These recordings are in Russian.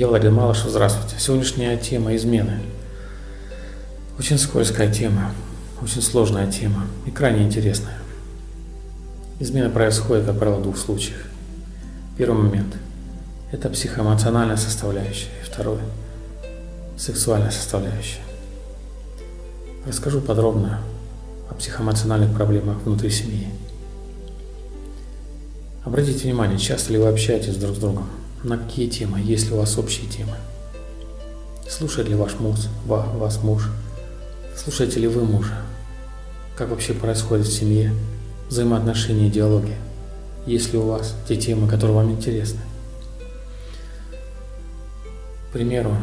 Я Владимир Малышев, здравствуйте. Сегодняшняя тема – измены. Очень скользкая тема, очень сложная тема и крайне интересная. Измена происходит, как правило, в двух случаях. Первый момент – это психоэмоциональная составляющая, и второй – сексуальная составляющая. Расскажу подробно о психоэмоциональных проблемах внутри семьи. Обратите внимание, часто ли вы общаетесь друг с другом, на какие темы, ли у вас общие темы. Слушает ли ваш муж, вас муж, слушаете ли вы мужа, как вообще происходит в семье взаимоотношения и диалоги, есть ли у вас те темы, которые вам интересны. К примеру,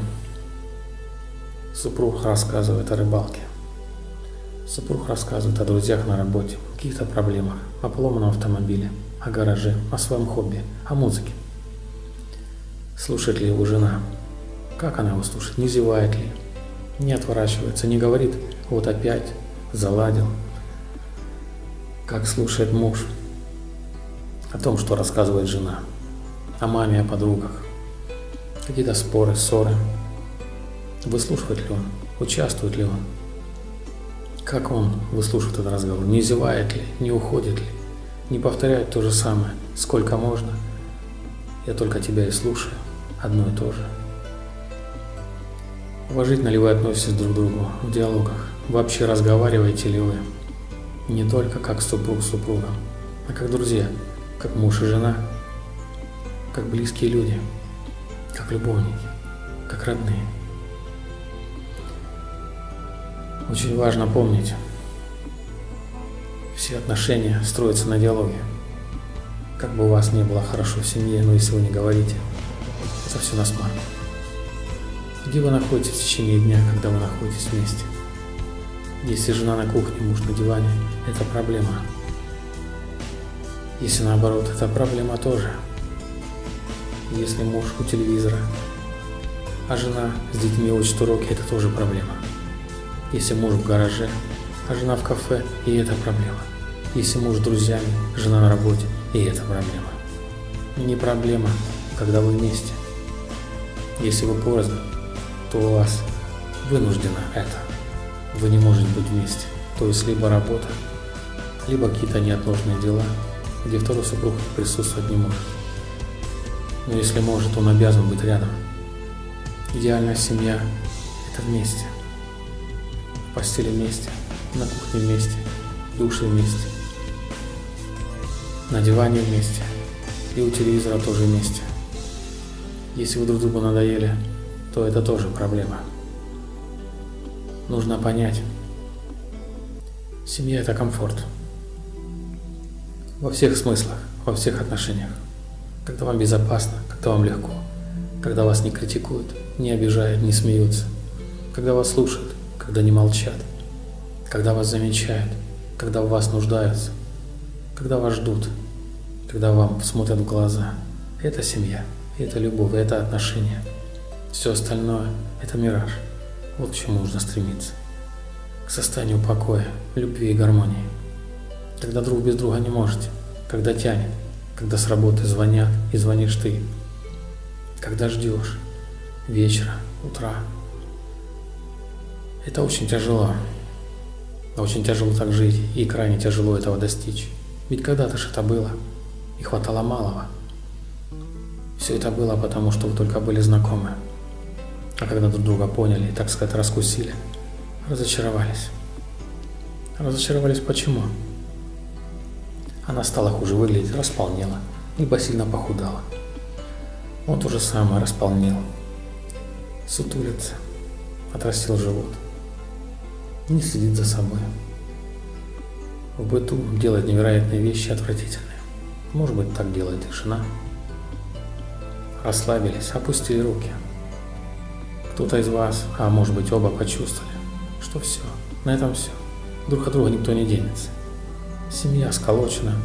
супруг рассказывает о рыбалке, супруг рассказывает о друзьях на работе, каких-то проблемах, о поломанном автомобиле – о гараже, о своем хобби, о музыке. Слушает ли его жена? Как она его слушает? Не зевает ли? Не отворачивается, не говорит «вот опять, заладил». Как слушает муж? О том, что рассказывает жена. О маме, о подругах. Какие-то споры, ссоры. Выслушивает ли он? Участвует ли он? Как он выслушивает этот разговор? Не зевает ли? Не уходит ли? Не повторяют то же самое, сколько можно. Я только тебя и слушаю, одно и то же. Уважительно ли вы относитесь друг к другу в диалогах? Вообще разговариваете ли вы? Не только как супруг с супругом, а как друзья, как муж и жена, как близкие люди, как любовники, как родные. Очень важно помнить, все отношения строятся на диалоге. Как бы у вас не было хорошо в семье, но если вы не говорите, это все на смарку. Где вы находитесь в течение дня, когда вы находитесь вместе? Если жена на кухне, муж на диване, это проблема. Если наоборот, это проблема тоже. Если муж у телевизора, а жена с детьми учит уроки, это тоже проблема. Если муж в гараже, а жена в кафе, и это проблема. Если муж с друзьями, жена на работе, и это проблема. Не проблема, когда вы вместе. Если вы порознь, то у вас вынуждено это. Вы не можете быть вместе. То есть либо работа, либо какие-то неотложные дела, где второй супруг присутствовать не может. Но если может, он обязан быть рядом. Идеальная семья – это вместе. В постели вместе, на кухне вместе, в душе вместе на диване вместе и у телевизора тоже вместе. Если вы друг другу надоели, то это тоже проблема. Нужно понять, семья – это комфорт. Во всех смыслах, во всех отношениях. Когда вам безопасно, когда вам легко, когда вас не критикуют, не обижают, не смеются, когда вас слушают, когда не молчат, когда вас замечают, когда в вас нуждаются – когда вас ждут, когда вам смотрят в глаза. Это семья, это любовь, это отношения. Все остальное – это мираж. Вот к чему нужно стремиться. К состоянию покоя, любви и гармонии. Когда друг без друга не можете, когда тянет, когда с работы звонят и звонишь ты, когда ждешь вечера, утра. Это очень тяжело. Очень тяжело так жить и крайне тяжело этого достичь. Ведь когда-то же это было, и хватало малого. Все это было потому, что вы только были знакомы. А когда друг друга поняли и, так сказать, раскусили, разочаровались. Разочаровались почему? Она стала хуже выглядеть, располнела, либо сильно похудала. Он то же самое располнел. Сутулится, отрастил живот. Не следит за собой в быту делает невероятные вещи отвратительные. Может быть, так делает и жена. Расслабились, опустили руки. Кто-то из вас, а может быть оба почувствовали, что все, на этом все. Друг от друга никто не денется. Семья сколочена.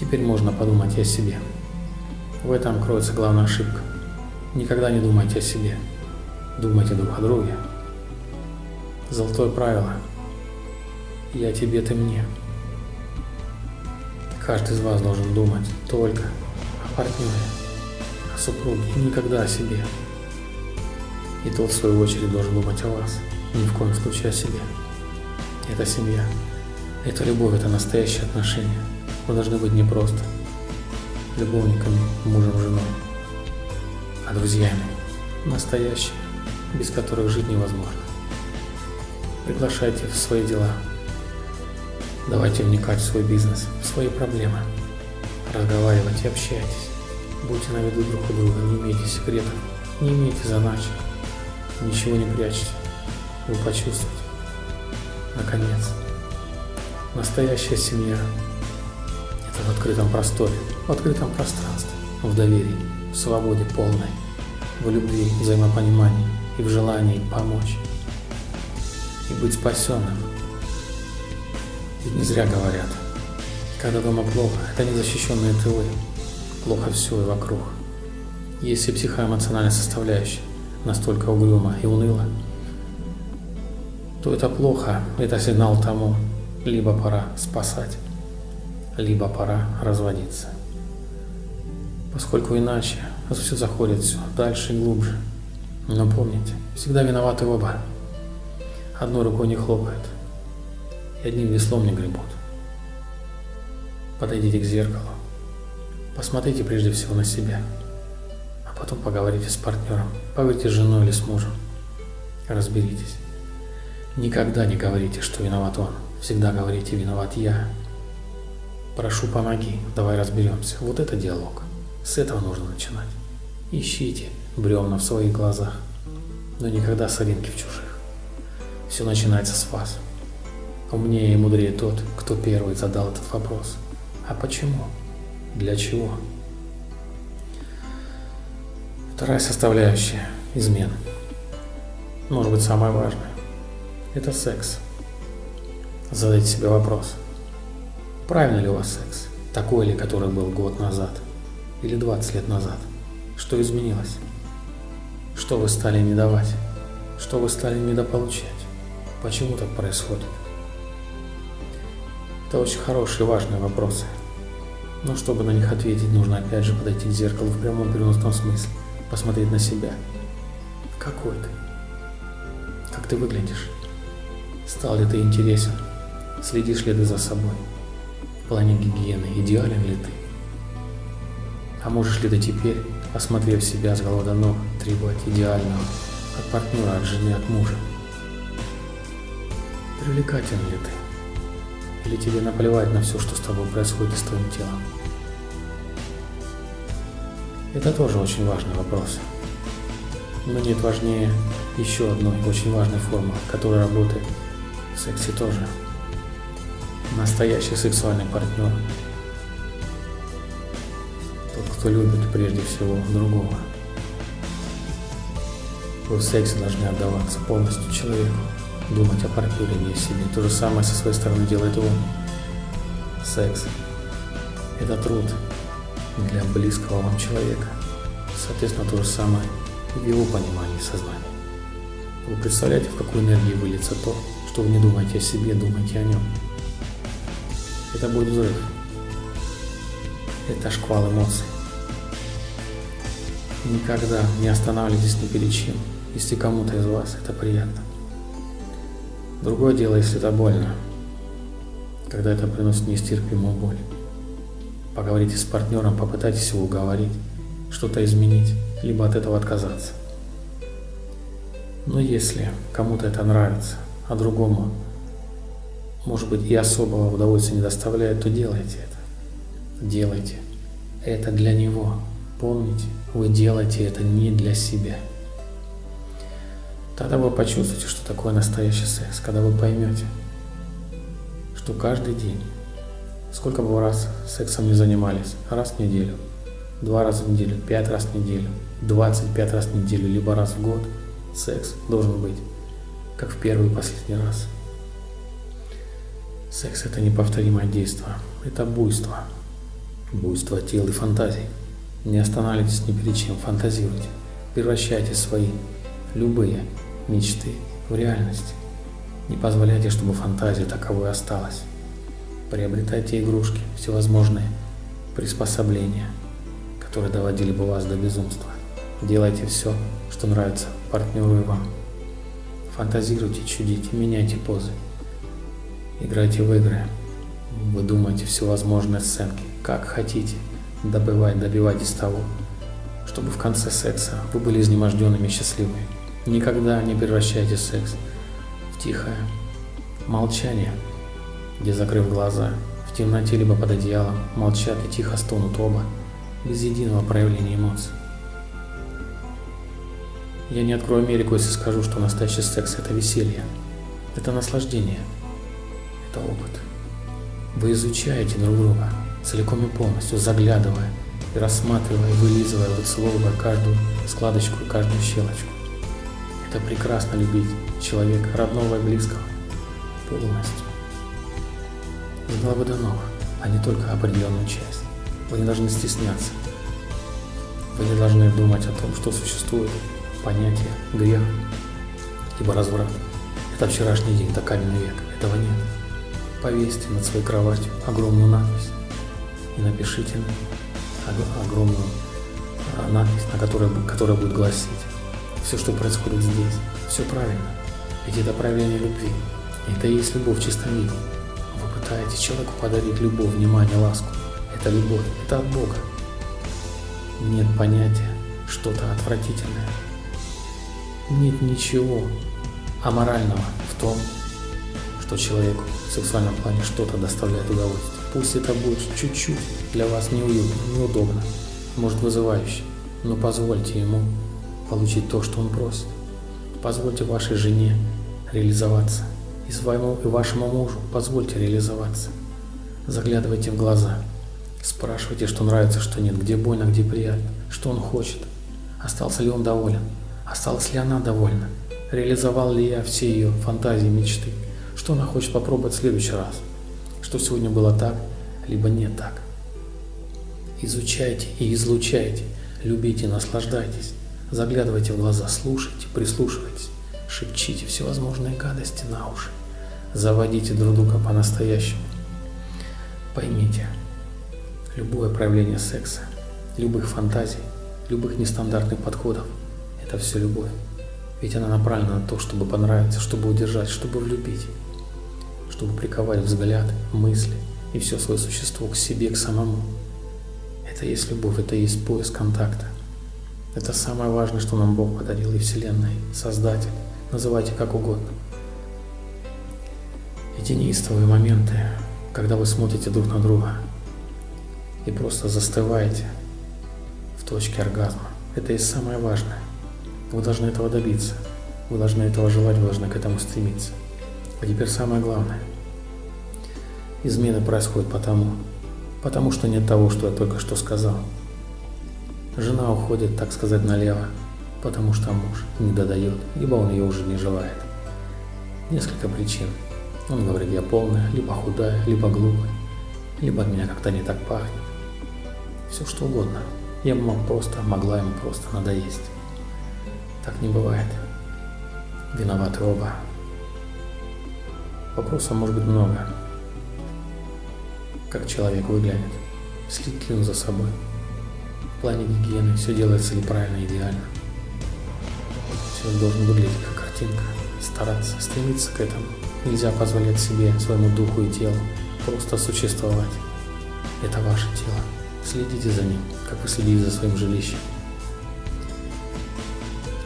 Теперь можно подумать и о себе. В этом кроется главная ошибка. Никогда не думайте о себе. Думайте друг о друге. Золотое правило – я тебе, ты мне. Каждый из вас должен думать только о партнере, о супруге, никогда о себе. И тот, в свою очередь, должен думать о вас, ни в коем случае о себе. Это семья. Это любовь, это настоящие отношения. Вы должны быть не просто любовниками, мужем, женой, а друзьями, настоящими, без которых жить невозможно. Приглашайте в свои дела. Давайте вникать в свой бизнес, в свои проблемы. Разговаривайте, общайтесь. Будьте на виду друг у друга, не имейте секретов, не имейте заначек. Ничего не прячьте. Вы почувствуете. Наконец, настоящая семья – это в открытом просторе, в открытом пространстве, в доверии, в свободе полной, в любви, взаимопонимании и в желании помочь и быть спасенным. Ведь не зря говорят, когда дома плохо, это незащищенные тылы, плохо все и вокруг. Если психоэмоциональная составляющая настолько угрюма и уныла, то это плохо, это сигнал тому, либо пора спасать, либо пора разводиться. Поскольку иначе все заходит все дальше и глубже. Но помните, всегда виноваты оба. Одной рукой не хлопает, и одним веслом не гребут. Подойдите к зеркалу, посмотрите прежде всего на себя, а потом поговорите с партнером, поговорите с женой или с мужем, разберитесь. Никогда не говорите, что виноват он, всегда говорите «виноват я». Прошу, помоги, давай разберемся. Вот это диалог. С этого нужно начинать. Ищите бревна в своих глазах, но никогда соринки в чужих. Все начинается с вас. Умнее и мудрее тот, кто первый задал этот вопрос. А почему? Для чего? Вторая составляющая – измен. Может быть, самая важная. Это секс. Задайте себе вопрос. Правильно ли у вас секс? Такой ли, который был год назад? Или 20 лет назад? Что изменилось? Что вы стали не давать? Что вы стали недополучать? Почему так происходит? Это очень хорошие и важные вопросы. Но чтобы на них ответить, нужно опять же подойти к зеркалу в прямом переносном смысле, посмотреть на себя. Какой ты? Как ты выглядишь? Стал ли ты интересен? Следишь ли ты за собой? В плане гигиены идеален ли ты? А можешь ли ты теперь, осмотрев себя с головы до ног, требовать идеального от партнера, от жены, от мужа? Привлекателен ли ты? Или тебе наплевать на все, что с тобой происходит с твоим телом? Это тоже очень важный вопрос. Но нет важнее еще одной очень важной формы, которая работает в сексе тоже. Настоящий сексуальный партнер. Тот, кто любит прежде всего другого. В сексе должны отдаваться полностью человеку думать о партнере, не о себе. То же самое со своей стороны делает он. Секс – это труд для близкого вам человека. Соответственно, то же самое в его понимании сознания. Вы представляете, в какую энергию выльется то, что вы не думаете о себе, думаете о нем. Это будет взрыв. Это шквал эмоций. Никогда не останавливайтесь ни перед чем, если кому-то из вас это приятно. Другое дело, если это больно, когда это приносит нестерпимую боль. Поговорите с партнером, попытайтесь его уговорить, что-то изменить, либо от этого отказаться. Но если кому-то это нравится, а другому, может быть, и особого удовольствия не доставляет, то делайте это. Делайте. Это для него. Помните, вы делаете это не для себя. Тогда вы почувствуете, что такое настоящий секс, когда вы поймете, что каждый день, сколько бы раз сексом не занимались, раз в неделю, два раза в неделю, пять раз в неделю, 25 раз в неделю, либо раз в год, секс должен быть, как в первый и последний раз. Секс – это неповторимое действие, это буйство, буйство тел и фантазий. Не останавливайтесь ни перед чем, фантазируйте, превращайте свои, любые мечты в реальность. Не позволяйте, чтобы фантазия таковой осталась. Приобретайте игрушки, всевозможные приспособления, которые доводили бы вас до безумства. Делайте все, что нравится партнеру и вам. Фантазируйте, чудите, меняйте позы. Играйте в игры. Вы думаете всевозможные сценки, как хотите. Добывать, добивайтесь того, чтобы в конце секса вы были изнеможденными и счастливыми. Никогда не превращайте секс в тихое молчание, где, закрыв глаза, в темноте либо под одеялом, молчат и тихо стонут оба, без единого проявления эмоций. Я не открою Америку, если скажу, что настоящий секс – это веселье, это наслаждение, это опыт. Вы изучаете друг друга целиком и полностью, заглядывая и рассматривая, вылизывая, выцеловывая каждую складочку и каждую щелочку. Это прекрасно любить человека, родного и близкого, полностью. С головы до ног, а не только определенную часть. Вы не должны стесняться. Вы не должны думать о том, что существует понятие грех, ибо разврат. Это вчерашний день, это каменный век. Этого нет. Повесьте над своей кроватью огромную надпись и напишите огромную а, надпись, на которой, которая будет гласить все, что происходит здесь, все правильно. Ведь это проявление любви. И это и есть любовь в чистом виде. Вы пытаетесь человеку подарить любовь, внимание, ласку. Это любовь, это от Бога. Нет понятия что-то отвратительное. Нет ничего аморального в том, что человеку в сексуальном плане что-то доставляет удовольствие. Пусть это будет чуть-чуть для вас неуютно, неудобно, может вызывающе, но позвольте ему получить то, что он просит. Позвольте вашей жене реализоваться. И своему, и вашему мужу позвольте реализоваться. Заглядывайте в глаза. Спрашивайте, что нравится, что нет, где больно, где приятно, что он хочет. Остался ли он доволен? Осталась ли она довольна? Реализовал ли я все ее фантазии, мечты? Что она хочет попробовать в следующий раз? Что сегодня было так, либо не так? Изучайте и излучайте, любите, наслаждайтесь. Заглядывайте в глаза, слушайте, прислушивайтесь, шепчите всевозможные гадости на уши. Заводите друг друга по-настоящему. Поймите, любое проявление секса, любых фантазий, любых нестандартных подходов – это все любовь. Ведь она направлена на то, чтобы понравиться, чтобы удержать, чтобы влюбить, чтобы приковать взгляд, мысли и все свое существо к себе, к самому. Это есть любовь, это есть поиск контакта. Это самое важное, что нам Бог подарил и Вселенная, Создатель, называйте как угодно. Эти неистовые моменты, когда вы смотрите друг на друга и просто застываете в точке оргазма, это и самое важное. Вы должны этого добиться, вы должны этого желать, вы должны к этому стремиться. А теперь самое главное. Измены происходят потому, потому что нет того, что я только что сказал. Жена уходит, так сказать, налево, потому что муж не додает, либо он ее уже не желает. Несколько причин. Он говорит, я полная, либо худая, либо глупая, либо от меня как-то не так пахнет. Все что угодно. Я мог просто, могла ему просто надоесть. Так не бывает. Виноваты оба. Вопросов может быть много. Как человек выглядит? Следит ли он за собой? В плане гигиены все делается ли правильно, идеально. Все должен выглядеть как картинка. Стараться, стремиться к этому. Нельзя позволять себе, своему духу и телу просто существовать. Это ваше тело. Следите за ним, как вы следите за своим жилищем.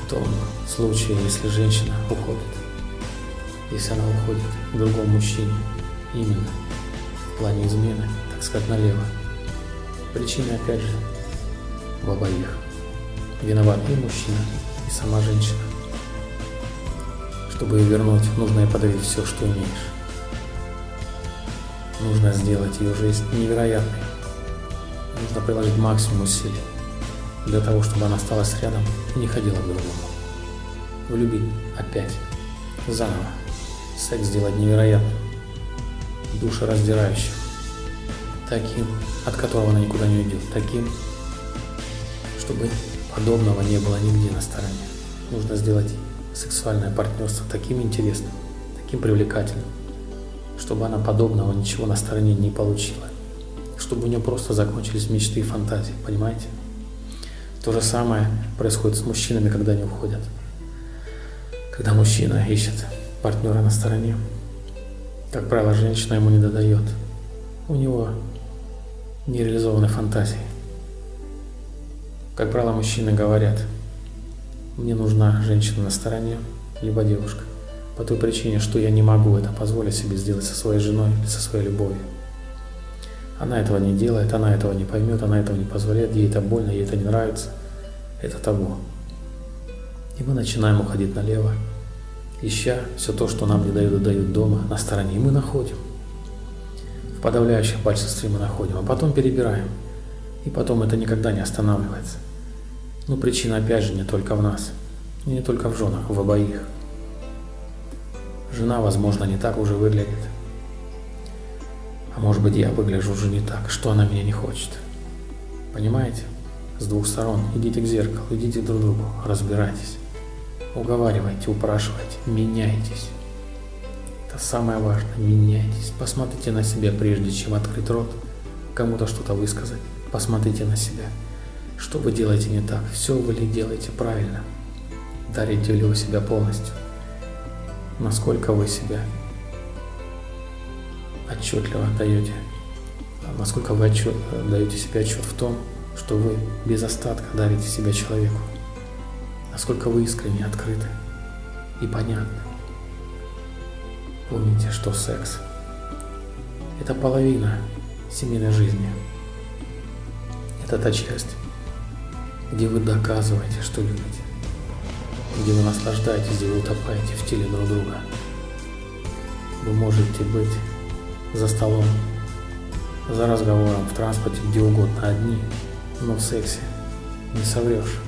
В том случае, если женщина уходит, если она уходит к другому мужчине, именно в плане измены, так сказать, налево. Причина, опять же, в обоих. Виноват и мужчина, и сама женщина. Чтобы ее вернуть, нужно ей подарить все, что имеешь. Нужно сделать ее жизнь невероятной. Нужно приложить максимум усилий для того, чтобы она осталась рядом и не ходила к другому. Влюбить опять, заново. Секс сделать невероятным, душераздирающим, таким, от которого она никуда не уйдет, таким, чтобы подобного не было нигде на стороне. Нужно сделать сексуальное партнерство таким интересным, таким привлекательным, чтобы она подобного ничего на стороне не получила, чтобы у нее просто закончились мечты и фантазии, понимаете? То же самое происходит с мужчинами, когда они уходят. Когда мужчина ищет партнера на стороне, как правило, женщина ему не додает. У него нереализованные фантазии. Как правило, мужчины говорят, мне нужна женщина на стороне, либо девушка, по той причине, что я не могу это позволить себе сделать со своей женой или со своей любовью. Она этого не делает, она этого не поймет, она этого не позволяет, ей это больно, ей это не нравится. Это табу. И мы начинаем уходить налево, ища все то, что нам не дают и дают дома, на стороне, и мы находим. В подавляющем большинстве мы находим, а потом перебираем. И потом это никогда не останавливается. Но причина опять же не только в нас, и не только в женах, в обоих. Жена, возможно, не так уже выглядит. А может быть, я выгляжу уже не так, что она меня не хочет. Понимаете? С двух сторон. Идите к зеркалу, идите друг к другу, разбирайтесь. Уговаривайте, упрашивайте, меняйтесь. Это самое важное, меняйтесь. Посмотрите на себя, прежде чем открыть рот, кому-то что-то высказать. Посмотрите на себя. Что вы делаете не так? Все вы ли делаете правильно? Дарите ли вы себя полностью? Насколько вы себя отчетливо даете? Насколько вы отчет, даете себе отчет в том, что вы без остатка дарите себя человеку? Насколько вы искренне, открыты и понятны? Помните, что секс – это половина семейной жизни. Это та часть, где вы доказываете, что любите, где вы наслаждаетесь, где вы утопаете в теле друг друга. Вы можете быть за столом, за разговором, в транспорте, где угодно одни, но в сексе не соврешь.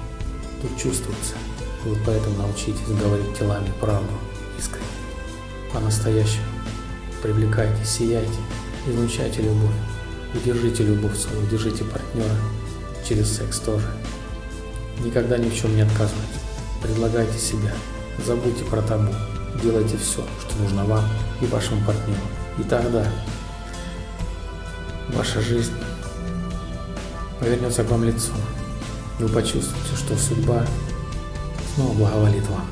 Тут чувствуется. Вы поэтому научитесь говорить телами правду, искренне, по-настоящему. Привлекайте, сияйте, излучайте любовь. Удержите любовь свою, удержите партнера через секс тоже. Никогда ни в чем не отказывайте. Предлагайте себя. Забудьте про табу. Делайте все, что нужно вам и вашему партнеру. И тогда ваша жизнь повернется к вам лицом. Вы почувствуете, что судьба снова благоволит вам.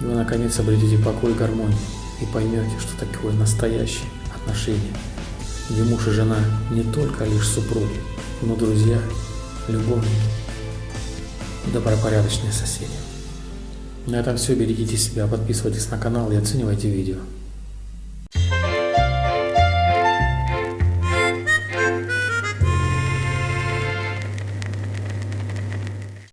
И вы наконец обретете покой и гармонию. И поймете, что такое настоящее отношение, где муж и жена не только лишь супруги, но друзья, любовники добропорядочные соседи. На этом все. Берегите себя, подписывайтесь на канал и оценивайте видео.